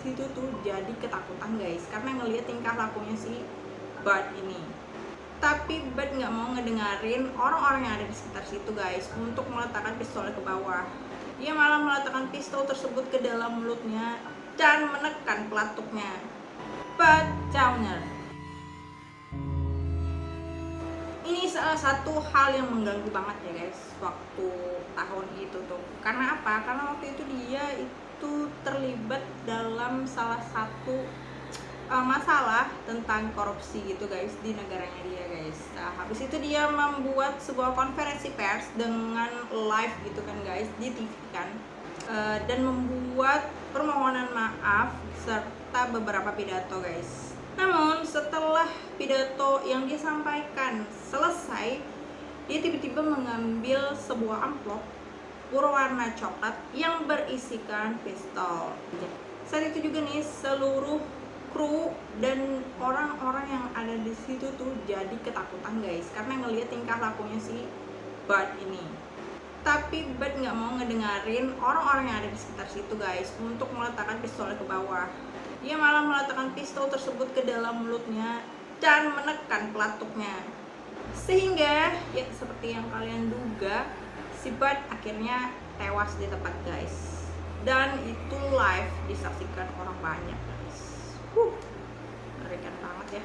situ tuh jadi ketakutan guys. Karena ngelihat tingkah lakunya si Bart ini. Tapi Bart nggak mau ngedengerin orang-orang yang ada di sekitar situ guys untuk meletakkan pistolnya ke bawah. Dia malah meletakkan pistol tersebut ke dalam mulutnya dan menekan pelatuknya. Bart Downer ini salah satu hal yang mengganggu banget ya guys waktu tahun itu tuh. Karena apa? Karena waktu itu dia terlibat dalam salah satu uh, masalah tentang korupsi gitu guys di negaranya dia guys. Nah, habis itu dia membuat sebuah konferensi pers dengan live gitu kan guys di TV kan. Uh, dan membuat permohonan maaf serta beberapa pidato guys. Namun setelah pidato yang dia sampaikan selesai, dia tiba-tiba mengambil sebuah amplop berwarna coklat yang berisikan pistol. Saat itu juga nih seluruh kru dan orang-orang yang ada di situ tuh jadi ketakutan guys karena ngelihat tingkah lakunya si Bart ini. Tapi Bart nggak mau ngedengerin orang-orang yang ada di sekitar situ guys untuk meletakkan pistolnya ke bawah dia malah meletakkan pistol tersebut ke dalam mulutnya dan menekan pelatuknya sehingga ya seperti yang kalian duga si Bud akhirnya tewas di tempat guys dan itu live disaksikan orang banyak guys. Huh, mengerikan banget ya.